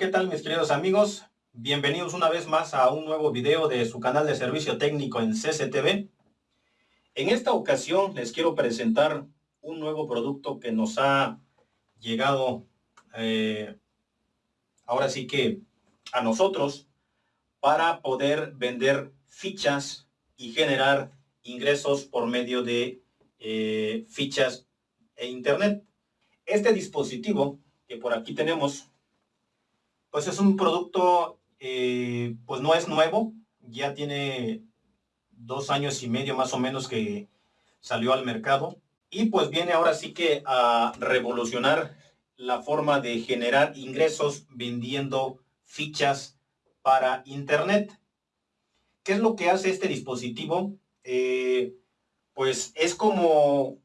¿qué tal mis queridos amigos? Bienvenidos una vez más a un nuevo video de su canal de servicio técnico en CCTV. En esta ocasión les quiero presentar un nuevo producto que nos ha llegado eh, ahora sí que a nosotros para poder vender fichas y generar ingresos por medio de eh, fichas e internet. Este dispositivo que por aquí tenemos, pues es un producto, eh, pues no es nuevo, ya tiene dos años y medio más o menos que salió al mercado y pues viene ahora sí que a revolucionar la forma de generar ingresos vendiendo fichas para internet. ¿Qué es lo que hace este dispositivo? Eh, pues es como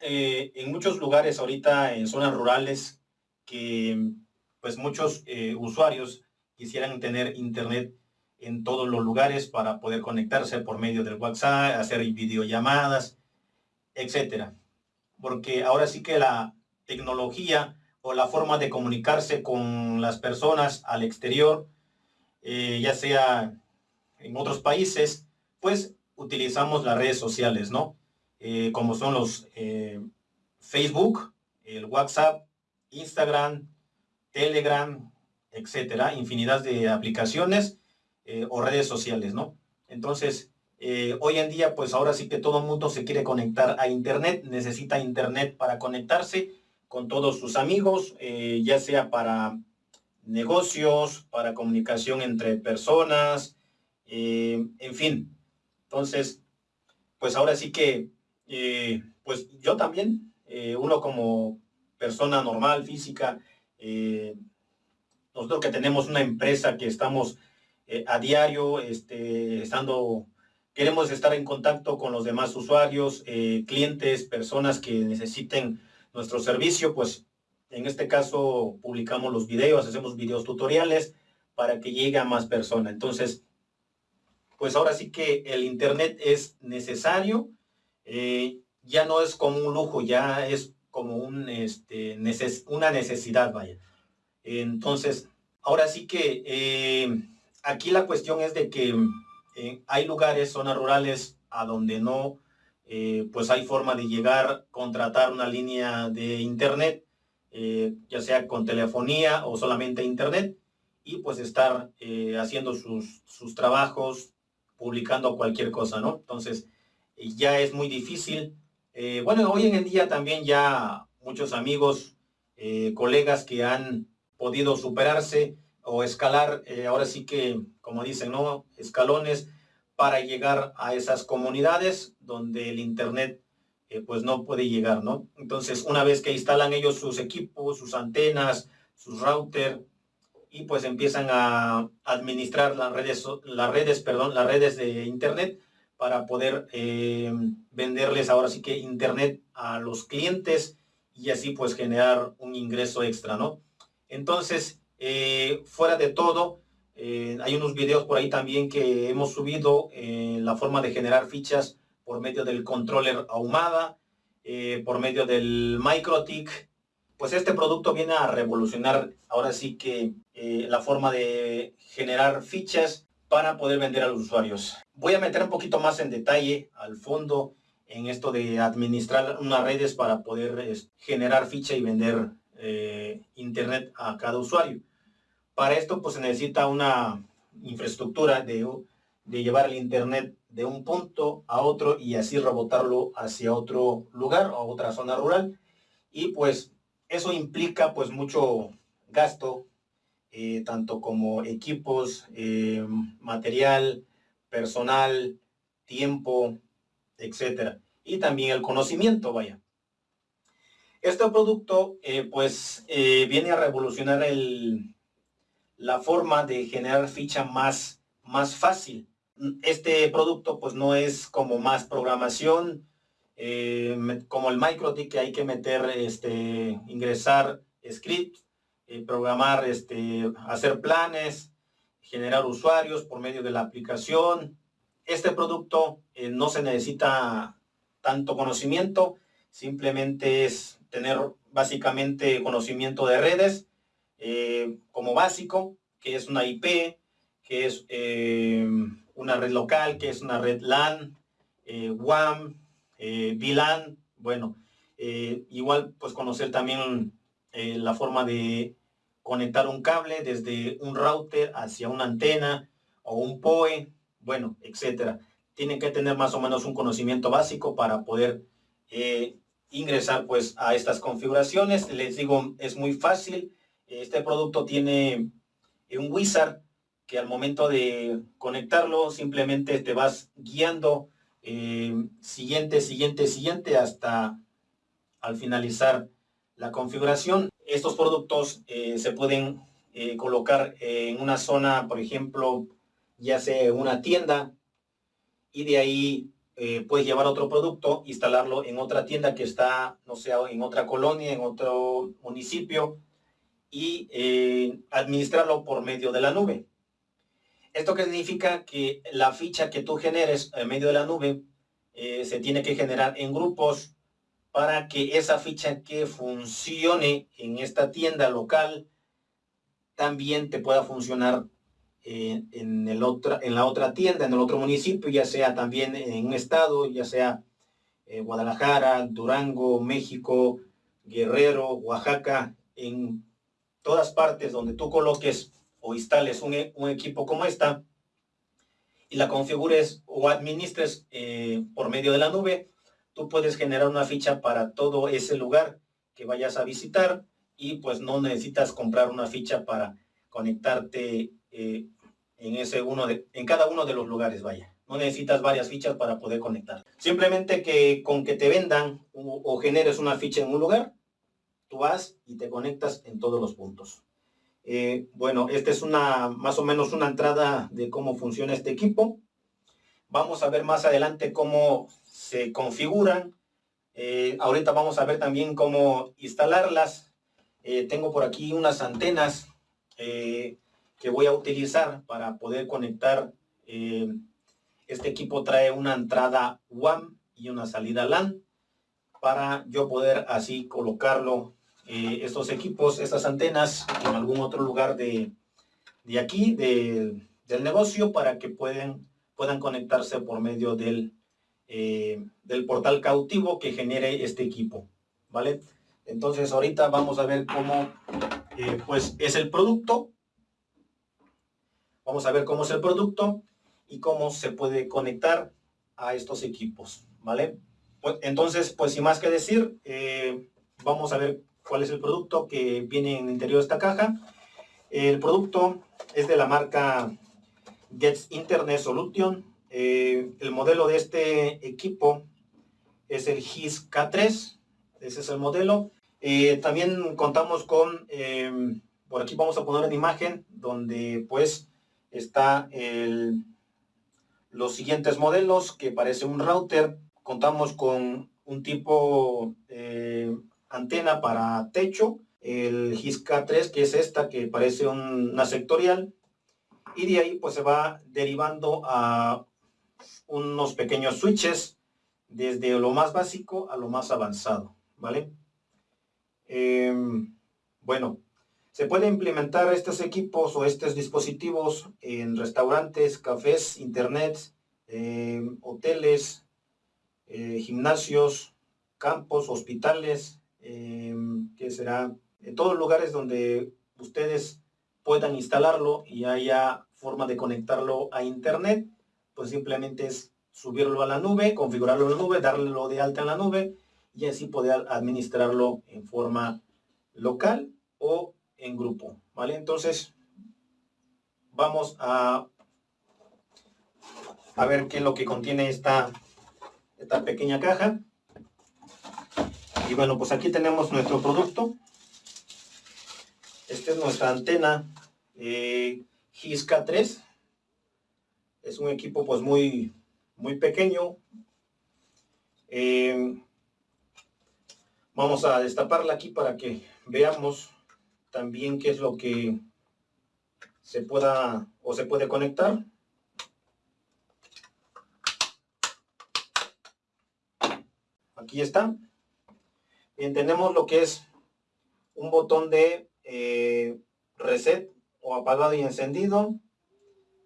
eh, en muchos lugares ahorita en zonas rurales que pues muchos eh, usuarios quisieran tener internet en todos los lugares para poder conectarse por medio del WhatsApp, hacer videollamadas, etcétera. Porque ahora sí que la tecnología o la forma de comunicarse con las personas al exterior, eh, ya sea en otros países, pues utilizamos las redes sociales, ¿no? Eh, como son los Facebook, el WhatsApp, Instagram, Telegram, etcétera, infinidad de aplicaciones o redes sociales, ¿no? Entonces, hoy en día, pues ahora sí que todo el mundo se quiere conectar a Internet, necesita Internet para conectarse con todos sus amigos, ya sea para negocios, para comunicación entre personas, en fin, entonces, pues ahora sí que, eh, pues yo también, eh, uno como persona normal, física, eh, nosotros que tenemos una empresa que estamos a diario, este, estando, queremos estar en contacto con los demás usuarios, clientes, personas que necesiten nuestro servicio, pues en este caso publicamos los videos, hacemos videos tutoriales para que llegue a más personas. Entonces, pues ahora sí que el Internet es necesario, eh, ya no es como un lujo, ya es como un, este, una necesidad, vaya. Entonces, ahora sí que eh, aquí la cuestión es de que eh, hay lugares, zonas rurales, a donde no, pues hay forma de llegar, contratar una línea de internet, ya sea con telefonía o solamente internet, y pues estar haciendo sus, sus trabajos, publicando cualquier cosa, ¿no? Entonces, eh, ya es muy difícil. Eh, bueno, hoy en día también ya muchos amigos, eh, colegas que han podido superarse o escalar, ahora sí que, como dicen, ¿no? Escalones para llegar a esas comunidades donde el Internet pues no puede llegar, ¿no? Entonces, una vez que instalan ellos sus equipos, sus antenas, sus router, y pues empiezan a administrar las redes, las redes, perdón, las redes de internet para poder eh, venderles ahora sí que internet a los clientes y así pues generar un ingreso extra, ¿no? Entonces, eh, fuera de todo, eh, hay unos videos por ahí también que hemos subido la forma de generar fichas por medio del controller ahumada, por medio del MicroTik, pues este producto viene a revolucionar ahora sí que la forma de generar fichas para poder vender a los usuarios. Voy a meter un poquito más en detalle al fondo en esto de administrar unas redes para poder generar ficha y vender eh, internet a cada usuario. Para esto pues se necesita una infraestructura de, llevar el internet de un punto a otro y así rebotarlo hacia otro lugar o otra zona rural. Y pues eso implica pues mucho gasto, eh, tanto como equipos, eh, material, personal, tiempo, etcétera. Y también el conocimiento, vaya. Este producto eh, pues viene a revolucionar el, la forma de generar ficha más, más fácil. Este producto pues no es como más programación, eh, como el MicroTik que hay que meter, este, ingresar script, eh, programar, este, hacer planes, generar usuarios por medio de la aplicación. Este producto eh, no se necesita tanto conocimiento, simplemente es tener básicamente conocimiento de redes, eh, como básico, que es una IP, que es eh, una red local, que es una red LAN, WAM, VLAN, bueno, igual pues conocer también la forma de conectar un cable desde un router hacia una antena o un POE, bueno, etcétera. Tienen que tener más o menos un conocimiento básico para poder ingresar pues a estas configuraciones. Les digo, es muy fácil. Este producto tiene un wizard que al momento de conectarlo simplemente te vas guiando eh, siguiente, siguiente, siguiente hasta al finalizar la configuración. Estos productos eh, se pueden eh, colocar en una zona, por ejemplo, ya sea una tienda y de ahí eh, puedes llevar otro producto, instalarlo en otra tienda que está, no sé, en otra colonia, en otro municipio y administrarlo por medio de la nube. Esto que significa que la ficha que tú generes en medio de la nube se tiene que generar en grupos para que esa ficha que funcione en esta tienda local también te pueda funcionar en, el otra, en la otra tienda, en el otro municipio, ya sea también en un estado, ya sea eh, Guadalajara, Durango, México, Guerrero, Oaxaca, en todas partes donde tú coloques o instales un, un equipo como esta y la configures o administres eh, por medio de la nube, tú puedes generar una ficha para todo ese lugar que vayas a visitar y pues no necesitas comprar una ficha para conectarte eh, en, ese uno de, en cada uno de los lugares, vaya. No necesitas varias fichas para poder conectar. Simplemente que con que te vendan o, generes una ficha en un lugar, tú vas y te conectas en todos los puntos. Eh, bueno, esta es una más o menos una entrada de cómo funciona este equipo. Vamos a ver más adelante cómo se configuran. Eh, ahorita vamos a ver también cómo instalarlas. tengo por aquí unas antenas que voy a utilizar para poder conectar. Eh, este equipo trae una entrada WAM y una salida LAN para yo poder así colocarlo eh, estos equipos, estas antenas en algún otro lugar de, de aquí, del negocio, para que pueden, puedan conectarse por medio del, eh, del portal cautivo que genere este equipo, ¿vale? Entonces ahorita vamos a ver cómo pues es el producto Vamos a ver cómo es el producto y cómo se puede conectar a estos equipos, ¿vale? Pues, entonces, pues sin más que decir, eh, vamos a ver cuál es el producto que viene en el interior de esta caja. El producto es de la marca Gets Internet Solution. Eh, el modelo de este equipo es el GIS K3. Ese es el modelo. Eh, también contamos con, por aquí vamos a poner una imagen donde pues está los siguientes modelos que parece un router. Contamos con un tipo eh, antena para techo, el GISCA 3 que es esta que parece una sectorial y de ahí pues se va derivando a unos pequeños switches desde lo más básico a lo más avanzado, ¿vale? Em, bueno, se puede implementar estos equipos o estos dispositivos en restaurantes, cafés, internet, eh, hoteles, eh, gimnasios, campos, hospitales, eh, que será en todos lugares donde ustedes puedan instalarlo y haya forma de conectarlo a internet, pues simplemente es subirlo a la nube, configurarlo en la nube, darlo de alta en la nube y así poder administrarlo en forma local o en grupo, ¿vale? Entonces, vamos a, a ver qué es lo que contiene esta, esta pequeña caja. Y bueno, pues aquí tenemos nuestro producto. Esta es nuestra antena eh, GISCA 3. Es un equipo pues muy, muy pequeño. Eh, vamos a destaparla aquí para que veamos también qué es lo que se pueda o se puede conectar. Aquí está. Bien, tenemos lo que es un botón de eh, reset o apagado y encendido.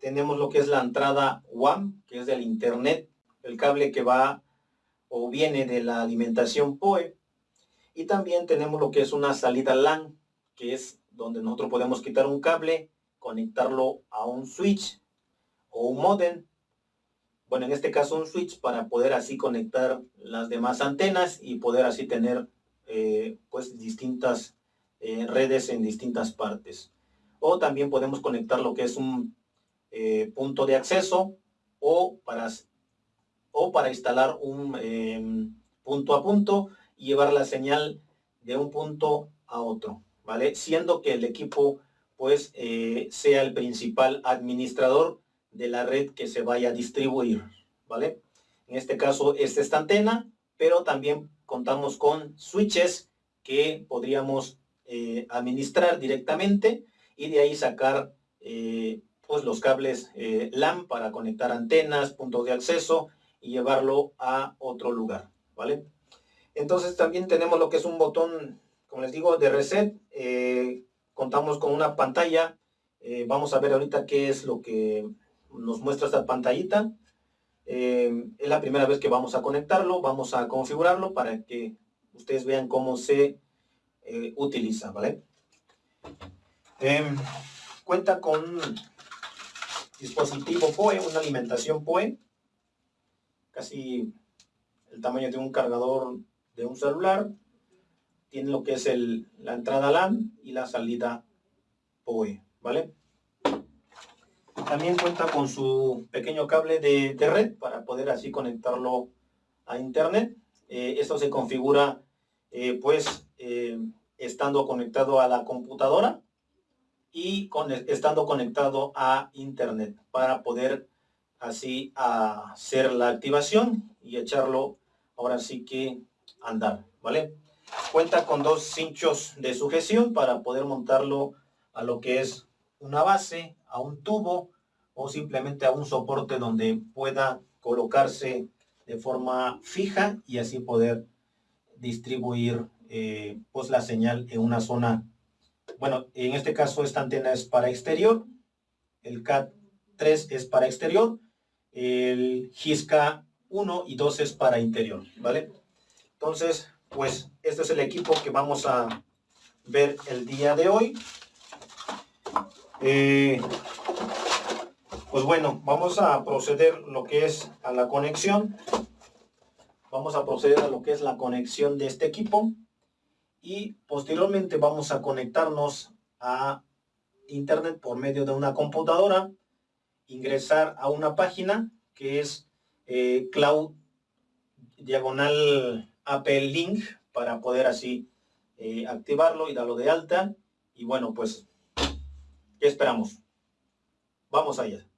Tenemos lo que es la entrada WAM, que es del internet, el cable que va o viene de la alimentación POE. Y también tenemos lo que es una salida LAN, que es donde nosotros podemos quitar un cable, conectarlo a un switch o un modem. Bueno, en este caso un switch para poder así conectar las demás antenas y poder así tener eh, pues distintas eh, redes en distintas partes. O también podemos conectar lo que es un eh, punto de acceso o para o para instalar un em, punto a punto y llevar la señal de un punto a otro, ¿vale? Siendo que el equipo pues eh, sea el principal administrador de la red que se vaya a distribuir, ¿vale? En este caso es esta antena, pero también contamos con switches que podríamos eh, administrar directamente y de ahí sacar pues los cables LAN para conectar antenas, puntos de acceso y llevarlo a otro lugar, ¿vale? Entonces también tenemos lo que es un botón, como les digo, de reset. Eh, contamos con una pantalla. Eh, vamos a ver ahorita qué es lo que nos muestra esta pantallita. Eh, es la primera vez que vamos a conectarlo. Vamos a configurarlo para que ustedes vean cómo se utiliza, ¿vale? cuenta con dispositivo POE, una alimentación POE casi el tamaño de un cargador de un celular. Tiene lo que es el, la entrada LAN y la salida PoE, ¿vale? También cuenta con su pequeño cable de, red para poder así conectarlo a internet. Eh, esto se configura eh, pues eh, estando conectado a la computadora y con, estando conectado a internet para poder así a hacer la activación y echarlo ahora sí que andar, ¿vale? Cuenta con dos cinchos de sujeción para poder montarlo a lo que es una base, a un tubo o simplemente a un soporte donde pueda colocarse de forma fija y así poder distribuir eh, pues la señal en una zona bueno en este caso esta antena es para exterior el CAT 3 es para exterior el Gisca 1 y 2 es para interior, ¿vale? Entonces, pues este es el equipo que vamos a ver el día de hoy. Eh, pues bueno, vamos a proceder lo que es a la conexión. Vamos a proceder a lo que es la conexión de este equipo. Y posteriormente vamos a conectarnos a internet por medio de una computadora ingresar a una página que es eh, cloud diagonal Apple Link para poder así eh, activarlo y darlo de alta. Y bueno, pues, ¿qué esperamos? Vamos allá.